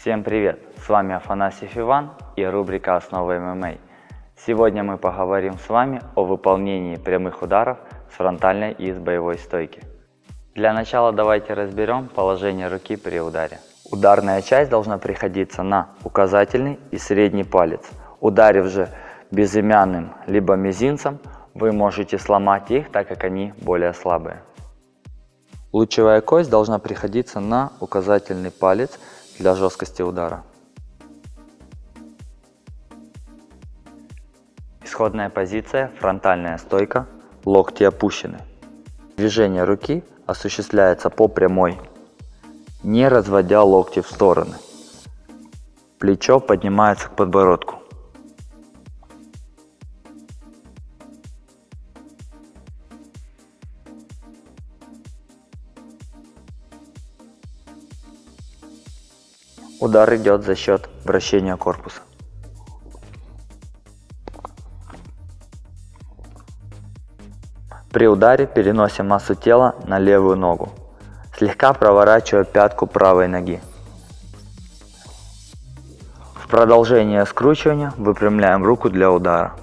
Всем привет! С вами Афанасьев Иван и рубрика «Основы ММА». Сегодня мы поговорим с вами о выполнении прямых ударов с фронтальной и с боевой стойки. Для начала давайте разберем положение руки при ударе. Ударная часть должна приходиться на указательный и средний палец. Ударив же безымянным либо мизинцем, вы можете сломать их, так как они более слабые. Лучевая кость должна приходиться на указательный палец для жесткости удара. Исходная позиция, фронтальная стойка, локти опущены. Движение руки осуществляется по прямой, не разводя локти в стороны. Плечо поднимается к подбородку. Удар идет за счет вращения корпуса. При ударе переносим массу тела на левую ногу, слегка проворачивая пятку правой ноги. В продолжение скручивания выпрямляем руку для удара.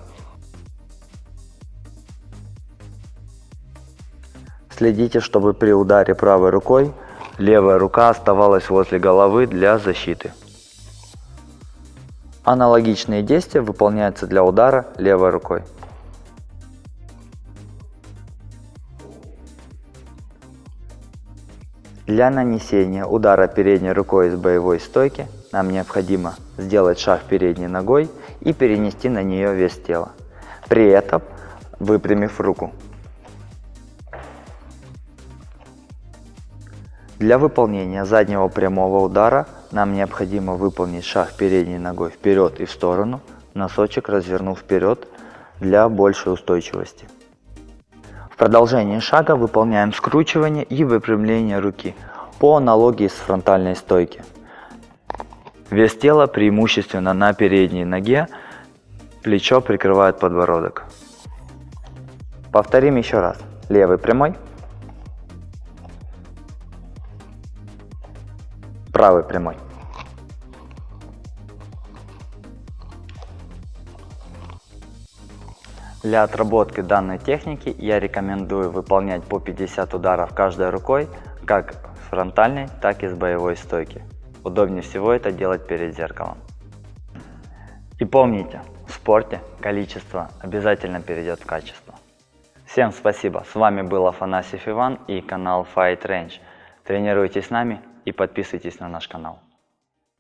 Следите, чтобы при ударе правой рукой Левая рука оставалась возле головы для защиты. Аналогичные действия выполняются для удара левой рукой. Для нанесения удара передней рукой из боевой стойки нам необходимо сделать шаг передней ногой и перенести на нее вес тела, при этом выпрямив руку. Для выполнения заднего прямого удара нам необходимо выполнить шаг передней ногой вперед и в сторону, носочек развернув вперед для большей устойчивости. В продолжении шага выполняем скручивание и выпрямление руки по аналогии с фронтальной стойки. Вес тела преимущественно на передней ноге, плечо прикрывает подбородок. Повторим еще раз. Левый прямой, правый прямой. Для отработки данной техники я рекомендую выполнять по 50 ударов каждой рукой, как с фронтальной, так и с боевой стойки. Удобнее всего это делать перед зеркалом. И помните, в спорте количество обязательно перейдет в качество. Всем спасибо, с вами был Афанасьев Иван и канал Fight Range. Тренируйтесь с нами и подписывайтесь на наш канал.